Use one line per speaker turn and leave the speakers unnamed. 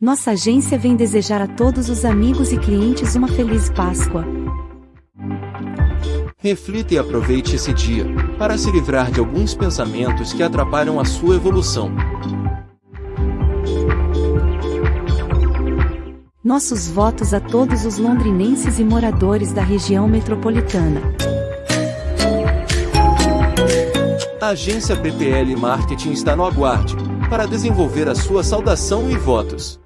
Nossa agência vem desejar a todos os amigos e clientes uma feliz Páscoa.
Reflita e aproveite esse dia, para se livrar de alguns pensamentos que atrapalham a sua evolução.
Nossos votos a todos os londrinenses e moradores da região metropolitana.
A agência PPL Marketing está no aguarde, para desenvolver a sua saudação e votos.